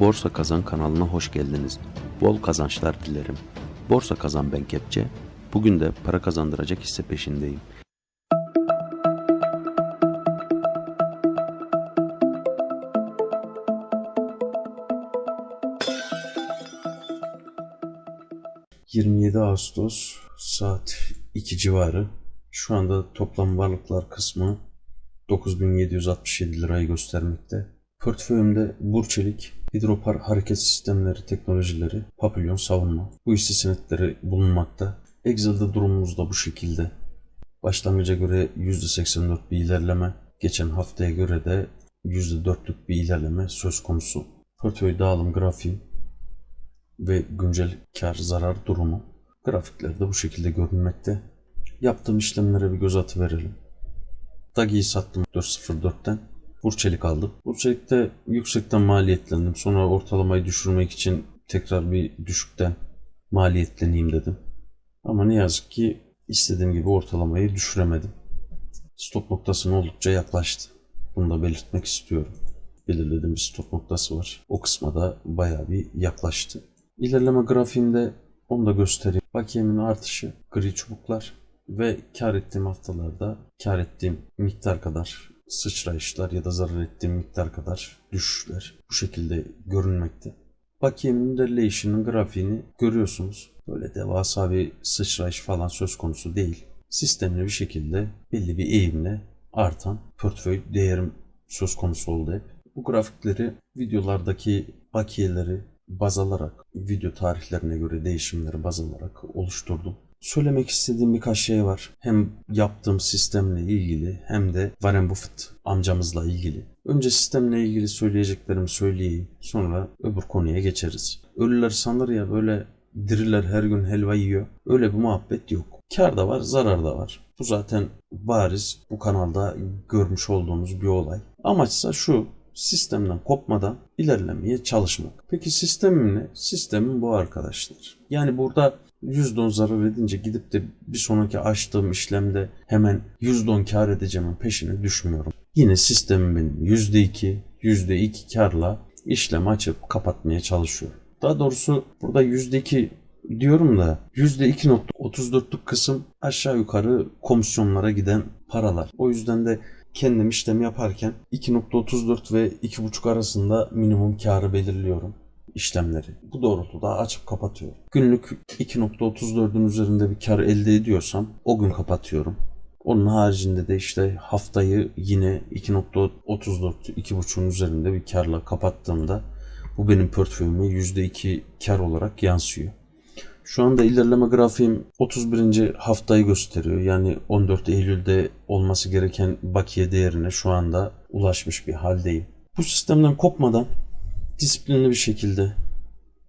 Borsa Kazan kanalına hoş geldiniz. Bol kazançlar dilerim. Borsa Kazan ben Kepçe. Bugün de para kazandıracak hisse peşindeyim. ...27 Ağustos saat 2 civarı. Şu anda toplam varlıklar kısmı 9767 lirayı göstermekte. Portföyümde Burçelik, Hidropar Hareket Sistemleri Teknolojileri, Papilyon Savunma. Bu hisse senetleri bulunmakta. Excel'de durumumuz da bu şekilde. Başlangıca göre %84 bir ilerleme, geçen haftaya göre de %4'lük bir ilerleme söz konusu. Portföy dağılım grafiği ve güncel kar zarar durumu. Grafiklerde bu şekilde görünmekte. Yaptığım işlemlere bir göz atı verelim. Dagi'yi sattım 4.04'ten. Burçelik aldım. Burçelik'te yüksekten maliyetlendim. Sonra ortalamayı düşürmek için tekrar bir düşükten maliyetleneyim dedim. Ama ne yazık ki istediğim gibi ortalamayı düşüremedim. Stop noktasına oldukça yaklaştı. Bunu da belirtmek istiyorum. Belirlediğim bir stop noktası var. O kısma da bayağı bir yaklaştı. İlerleme grafiğinde onu da göstereyim. Bakiyemin artışı, gri çubuklar ve kar ettiğim haftalarda kar ettiğim miktar kadar sıçrayışlar ya da zarar ettiğim miktar kadar düşüşler bu şekilde görünmekte. Bakiyemin ilerleyişinin grafiğini görüyorsunuz. Böyle devasa bir sıçrayış falan söz konusu değil. Sistemli bir şekilde belli bir eğimle artan portföy değerim söz konusu oldu hep. Bu grafikleri videolardaki bakiyeleri baz alarak, video tarihlerine göre değişimleri baz alarak oluşturdum. Söylemek istediğim birkaç şey var. Hem yaptığım sistemle ilgili hem de Warren Buffett amcamızla ilgili. Önce sistemle ilgili söyleyeceklerimi söyleyeyim. Sonra öbür konuya geçeriz. Ölüler sanır ya böyle diriler her gün helva yiyor. Öyle bir muhabbet yok. Kar da var, zarar da var. Bu zaten bariz bu kanalda görmüş olduğumuz bir olay. Amaçsa şu, sistemden kopmadan ilerlemeye çalışmak. Peki sistemim ne? Sistemim bu arkadaşlar. Yani burada %10 zarar edince gidip de bir sonraki açtığım işlemde hemen %10 kar edeceğimin peşine düşmüyorum. Yine sistemim benim %2, %2 karla işlem açıp kapatmaya çalışıyorum. Daha doğrusu burada %2 diyorum da %2.34'lük kısım aşağı yukarı komisyonlara giden paralar. O yüzden de kendim işlem yaparken 2.34 ve 2.5 arasında minimum karı belirliyorum işlemleri. Bu doğrultuda açıp kapatıyorum. Günlük 2.34'ün üzerinde bir kar elde ediyorsam o gün kapatıyorum. Onun haricinde de işte haftayı yine 2.34 2.5'un üzerinde bir karla kapattığımda bu benim portföyüme %2 kar olarak yansıyor. Şu anda ilerleme grafiğim 31. haftayı gösteriyor. Yani 14 Eylül'de olması gereken bakiye değerine şu anda ulaşmış bir haldeyim. Bu sistemden kopmadan disiplinli bir şekilde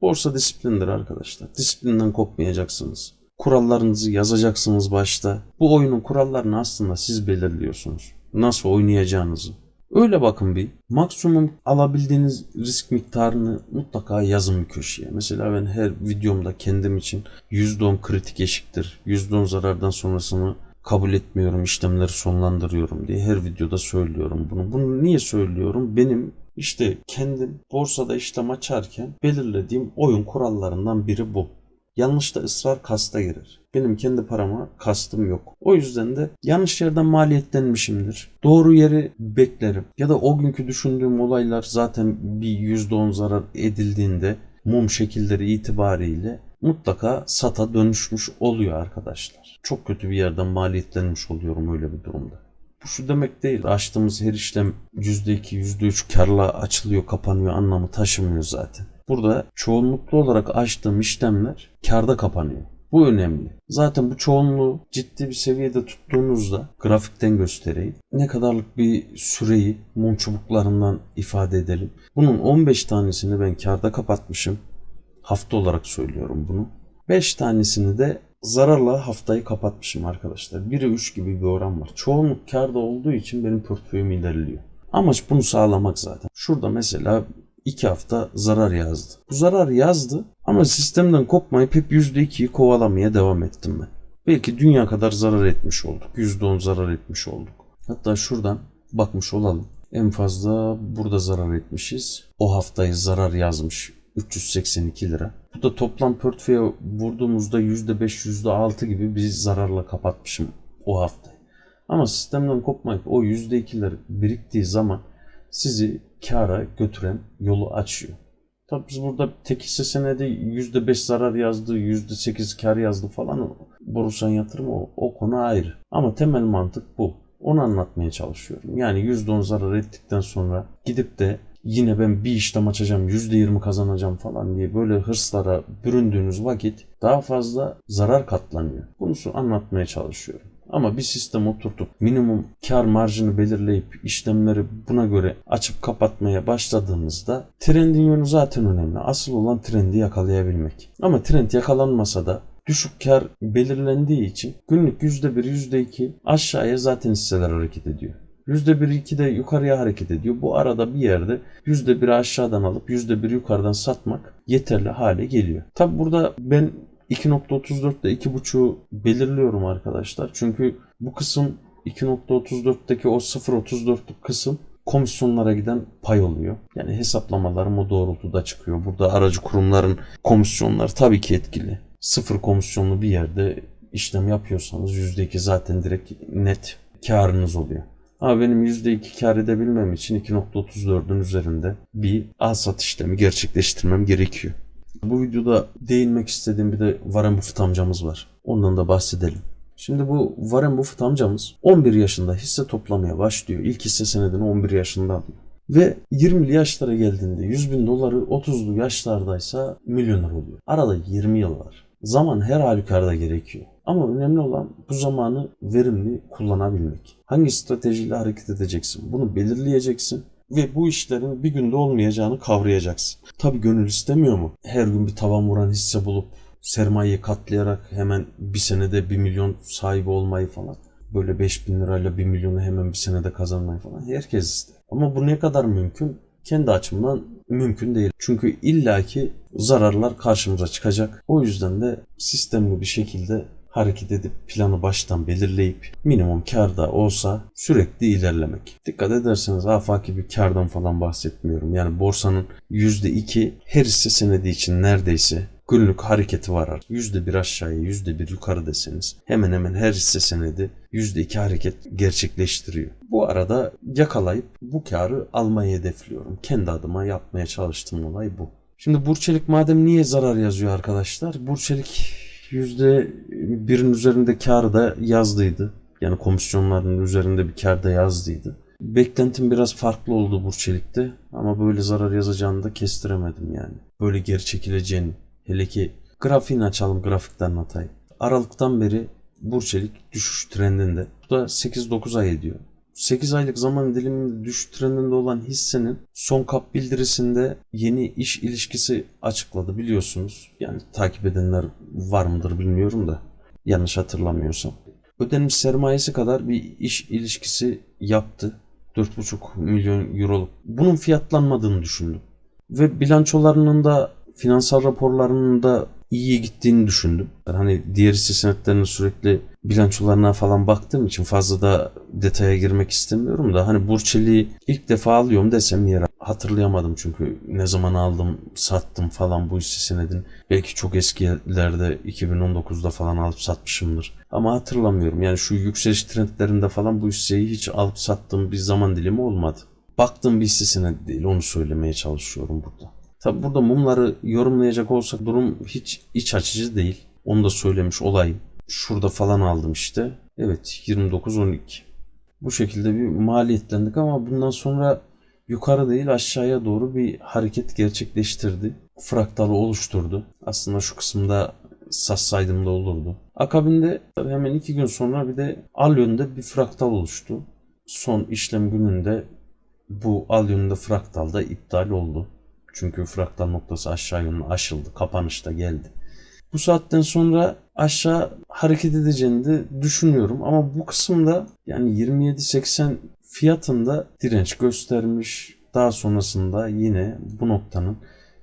borsa disiplindir arkadaşlar. Disiplinden kopmayacaksınız. Kurallarınızı yazacaksınız başta. Bu oyunun kurallarını aslında siz belirliyorsunuz. Nasıl oynayacağınızı. Öyle bakın bir. Maksimum alabildiğiniz risk miktarını mutlaka yazın bir köşeye. Mesela ben her videomda kendim için %10 kritik eşiktir. %10 zarardan sonrasını kabul etmiyorum, işlemleri sonlandırıyorum diye her videoda söylüyorum bunu. Bunu niye söylüyorum? Benim işte kendim borsada işlem açarken belirlediğim oyun kurallarından biri bu. Yanlışta ısrar kasta girer. Benim kendi parama kastım yok. O yüzden de yanlış yerden maliyetlenmişimdir. Doğru yeri beklerim. Ya da o günkü düşündüğüm olaylar zaten bir %10 zarar edildiğinde mum şekilleri itibariyle mutlaka sata dönüşmüş oluyor arkadaşlar. Çok kötü bir yerden maliyetlenmiş oluyorum öyle bir durumda. Bu şu demek değil. Açtığımız her işlem %2, %3 karla açılıyor, kapanıyor anlamı taşımıyor zaten. Burada çoğunluklu olarak açtığım işlemler karda kapanıyor. Bu önemli. Zaten bu çoğunluğu ciddi bir seviyede tuttuğunuzda grafikten göstereyim. Ne kadarlık bir süreyi mum çubuklarından ifade edelim. Bunun 15 tanesini ben karda kapatmışım. Hafta olarak söylüyorum bunu. 5 tanesini de zararla haftayı kapatmışım arkadaşlar. 1'e 3 gibi bir oran var. Çoğunluk karda olduğu için benim portföyüm ilerliyor. Amaç bunu sağlamak zaten. Şurada mesela 2 hafta zarar yazdı. Bu zarar yazdı ama sistemden kopmayıp hep %2'yi kovalamaya devam ettim ben. Belki dünya kadar zarar etmiş olduk. %10 zarar etmiş olduk. Hatta şuradan bakmış olalım. En fazla burada zarar etmişiz. O haftayı zarar yazmış 382 lira. Bu da toplam portföye vurduğumuzda %5 %6 gibi bir zararla kapatmışım o haftayı. Ama sistemden kopmayıp o %2'ler biriktiği zaman sizi kara götüren yolu açıyor. Tabii biz burada tek hisse senedi %5 zarar yazdı, %8 kar yazdı falan. Borusan yatırım o, o konu ayrı. Ama temel mantık bu. Onu anlatmaya çalışıyorum. Yani %10 zarar ettikten sonra gidip de yine ben bir işlem açacağım, %20 kazanacağım falan diye böyle hırslara büründüğünüz vakit daha fazla zarar katlanıyor. Bunu anlatmaya çalışıyorum. Ama bir sistem oturtup minimum kar marjını belirleyip işlemleri buna göre açıp kapatmaya başladığınızda trendin yönü zaten önemli. Asıl olan trendi yakalayabilmek. Ama trend yakalanmasa da düşük kar belirlendiği için günlük %1, %2 aşağıya zaten hisseler hareket ediyor. %1-2 de yukarıya hareket ediyor. Bu arada bir yerde %1'i aşağıdan alıp %1 yukarıdan satmak yeterli hale geliyor. Tabi burada ben 2.34 ile 2.5'u belirliyorum arkadaşlar. Çünkü bu kısım 2.34'teki o 0.34'lük kısım komisyonlara giden pay oluyor. Yani hesaplamalarım o doğrultuda çıkıyor. Burada aracı kurumların komisyonları tabii ki etkili. Sıfır komisyonlu bir yerde işlem yapıyorsanız %2 zaten direkt net karınız oluyor. Ama benim %2 kar edebilmem için 2.34'ün üzerinde bir al sat işlemi gerçekleştirmem gerekiyor. Bu videoda değinmek istediğim bir de Warren Buffett amcamız var. Ondan da bahsedelim. Şimdi bu Warren Buffett amcamız 11 yaşında hisse toplamaya başlıyor. İlk hisse senedini 11 yaşında alıyor. Ve 20'li yaşlara geldiğinde 100 bin doları 30'lu yaşlardaysa milyoner oluyor. Arada 20 yıl var. Zaman her halükarda gerekiyor. Ama önemli olan bu zamanı verimli kullanabilmek. Hangi stratejiyle hareket edeceksin? Bunu belirleyeceksin ve bu işlerin bir günde olmayacağını kavrayacaksın. Tabi gönül istemiyor mu? Her gün bir tavan vuran hisse bulup sermayeyi katlayarak hemen bir senede bir milyon sahibi olmayı falan. Böyle 5 bin lirayla bir milyonu hemen bir senede kazanmayı falan. Herkes ister. Ama bu ne kadar mümkün? Kendi açımdan mümkün değil. Çünkü illaki zararlar karşımıza çıkacak. O yüzden de sistemli bir şekilde hareket edip planı baştan belirleyip minimum karda olsa sürekli ilerlemek. Dikkat ederseniz afaki bir kardan falan bahsetmiyorum. Yani borsanın %2 her hisse senedi için neredeyse günlük hareketi var. %1 aşağıya %1 yukarı deseniz hemen hemen her hisse senedi %2 hareket gerçekleştiriyor. Bu arada yakalayıp bu karı almayı hedefliyorum. Kendi adıma yapmaya çalıştığım olay bu. Şimdi Burçelik madem niye zarar yazıyor arkadaşlar? Burçelik %1'in üzerinde kar da yazdıydı. Yani komisyonların üzerinde bir kar da yazdıydı. Beklentim biraz farklı oldu Burçelik'te ama böyle zarar yazacağını da kestiremedim yani. Böyle geri çekileceğini. Hele ki grafiğini açalım grafikten anlatayım. Aralıktan beri Burçelik düşüş trendinde. Bu da 8-9 ay ediyor. 8 aylık zaman diliminde düşüş trendinde olan hissenin son kap bildirisinde yeni iş ilişkisi açıkladı biliyorsunuz. Yani takip edenler var mıdır bilmiyorum da yanlış hatırlamıyorsam. Ödenmiş sermayesi kadar bir iş ilişkisi yaptı. 4,5 milyon euroluk. Bunun fiyatlanmadığını düşündüm. Ve bilançolarının da finansal raporlarının da iyiye gittiğini düşündüm. Hani diğer hisse senetlerinin sürekli bilançolarına falan baktığım için fazla da detaya girmek istemiyorum da hani Burçeli'yi ilk defa alıyorum desem yere hatırlayamadım çünkü ne zaman aldım sattım falan bu hisse senedin belki çok eskilerde 2019'da falan alıp satmışımdır. Ama hatırlamıyorum. Yani şu yükseliş trendlerinde falan bu hisseyi hiç alıp sattığım bir zaman dilimi olmadı. Baktığım bir hisse senedi değil onu söylemeye çalışıyorum burada Tabi burada mumları yorumlayacak olsak durum hiç iç açıcı değil. Onu da söylemiş olayım. Şurada falan aldım işte. Evet 29-12. Bu şekilde bir maliyetlendik ama bundan sonra yukarı değil aşağıya doğru bir hareket gerçekleştirdi. Fraktalı oluşturdu. Aslında şu kısımda satsaydım da olurdu. Akabinde hemen iki gün sonra bir de al yönde bir fraktal oluştu. Son işlem gününde bu al yönünde fraktal da iptal oldu. Çünkü fraktal noktası aşağı yönlü aşıldı. Kapanışta geldi. Bu saatten sonra aşağı hareket edeceğini de düşünüyorum. Ama bu kısımda yani 27.80 fiyatında direnç göstermiş. Daha sonrasında yine bu noktanın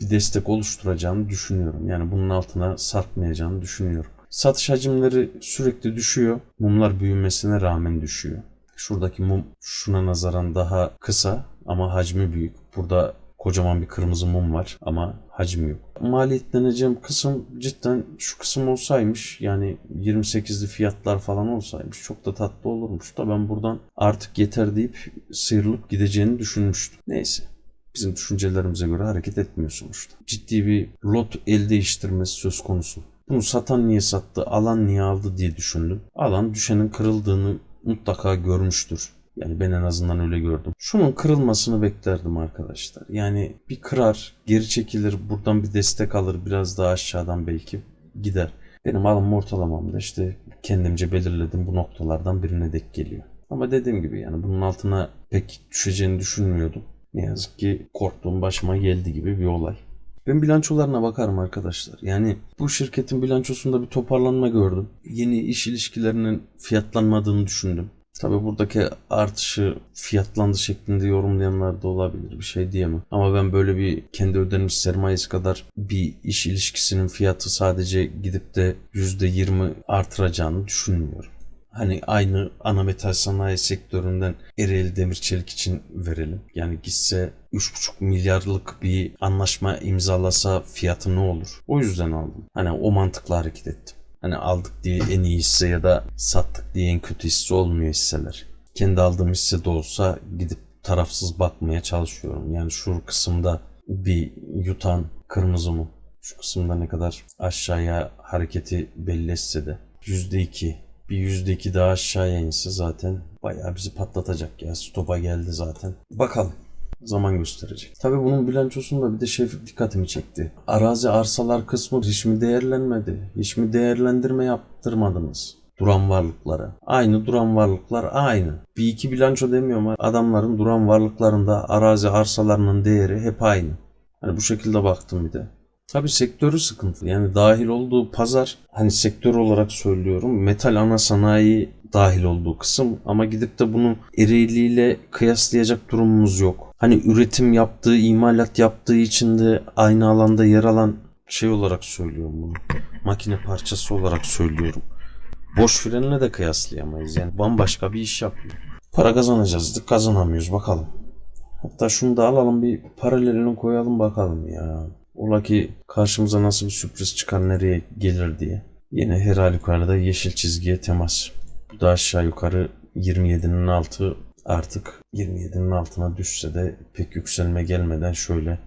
bir destek oluşturacağını düşünüyorum. Yani bunun altına sarkmayacağını düşünüyorum. Satış hacimleri sürekli düşüyor. Mumlar büyümesine rağmen düşüyor. Şuradaki mum şuna nazaran daha kısa ama hacmi büyük. Burada kocaman bir kırmızı mum var ama hacmi yok. Maliyetleneceğim kısım cidden şu kısım olsaymış yani 28'li fiyatlar falan olsaymış çok da tatlı olurmuş da ben buradan artık yeter deyip sıyrılıp gideceğini düşünmüştüm. Neyse bizim düşüncelerimize göre hareket etmiyor sonuçta. Ciddi bir lot el değiştirmesi söz konusu. Bunu satan niye sattı, alan niye aldı diye düşündüm. Alan düşenin kırıldığını mutlaka görmüştür. Yani ben en azından öyle gördüm. Şunun kırılmasını beklerdim arkadaşlar. Yani bir kırar, geri çekilir, buradan bir destek alır, biraz daha aşağıdan belki gider. Benim alım ortalamamda işte kendimce belirledim bu noktalardan birine dek geliyor. Ama dediğim gibi yani bunun altına pek düşeceğini düşünmüyordum. Ne yazık ki korktuğum başıma geldi gibi bir olay. Ben bilançolarına bakarım arkadaşlar. Yani bu şirketin bilançosunda bir toparlanma gördüm. Yeni iş ilişkilerinin fiyatlanmadığını düşündüm. Tabi buradaki artışı fiyatlandı şeklinde yorumlayanlar da olabilir. Bir şey diyemem. Ama ben böyle bir kendi ödenmiş sermayesi kadar bir iş ilişkisinin fiyatı sadece gidip de %20 artıracağını düşünmüyorum. Hani aynı ana metal sanayi sektöründen Ereğli Demir Çelik için verelim. Yani gitse 3,5 milyarlık bir anlaşma imzalasa fiyatı ne olur? O yüzden aldım. Hani o mantıkla hareket ettim. Hani aldık diye en iyi hisse ya da sattık diye en kötü hisse olmuyor hisseler. Kendi aldığım hisse de olsa gidip tarafsız bakmaya çalışıyorum. Yani şu kısımda bir yutan kırmızı mı? Şu kısımda ne kadar aşağıya hareketi belli etse de %2 bir %2 daha aşağıya inse zaten bayağı bizi patlatacak ya. Stopa geldi zaten. Bakalım. Zaman gösterecek. Tabi bunun bilançosunda bir de şey dikkatimi çekti. Arazi arsalar kısmı hiç mi değerlenmedi? Hiç mi değerlendirme yaptırmadınız? Duran varlıklara. Aynı duran varlıklar aynı. Bir iki bilanço demiyorum. Adamların duran varlıklarında arazi arsalarının değeri hep aynı. Hani bu şekilde baktım bir de. Tabi sektörü sıkıntı. Yani dahil olduğu pazar hani sektör olarak söylüyorum metal ana sanayi dahil olduğu kısım ama gidip de bunu Ereğli ile kıyaslayacak durumumuz yok. Hani üretim yaptığı, imalat yaptığı için de aynı alanda yer alan şey olarak söylüyorum bunu. Makine parçası olarak söylüyorum. Boş frenle de kıyaslayamayız. Yani bambaşka bir iş yapıyor. Para kazanacağız, kazanamıyoruz bakalım. Hatta şunu da alalım bir paralelini koyalım bakalım ya. Ola ki karşımıza nasıl bir sürpriz çıkar nereye gelir diye. Yine her halükarda yeşil çizgiye temas. Bu da aşağı yukarı 27'nin altı artık 27'nin altına düşse de pek yükselme gelmeden şöyle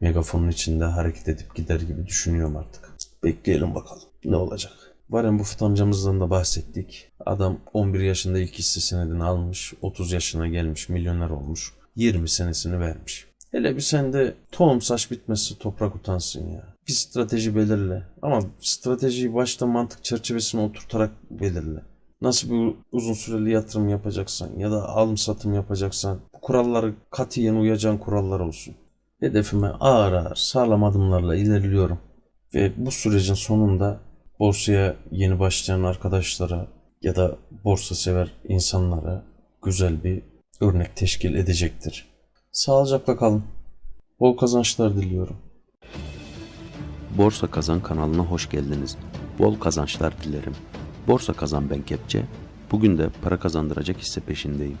megafonun içinde hareket edip gider gibi düşünüyorum artık. Bekleyelim bakalım ne olacak. Warren Buffett amcamızdan da bahsettik. Adam 11 yaşında ilk hisse senedini almış, 30 yaşına gelmiş, milyoner olmuş. 20 senesini vermiş. Hele bir sende tohum saç bitmesi toprak utansın ya. Bir strateji belirle. Ama stratejiyi başta mantık çerçevesine oturtarak belirle. Nasıl bir uzun süreli yatırım yapacaksan ya da alım satım yapacaksan bu kuralları katiyen uyacağın kurallar olsun. Hedefime ağır ağır sağlam adımlarla ilerliyorum. Ve bu sürecin sonunda borsaya yeni başlayan arkadaşlara ya da borsa sever insanlara güzel bir örnek teşkil edecektir. Sağlıcakla kalın. Bol kazançlar diliyorum. Borsa Kazan kanalına hoş geldiniz. Bol kazançlar dilerim. Borsa Kazan ben Kepçe. Bugün de para kazandıracak hisse peşindeyim.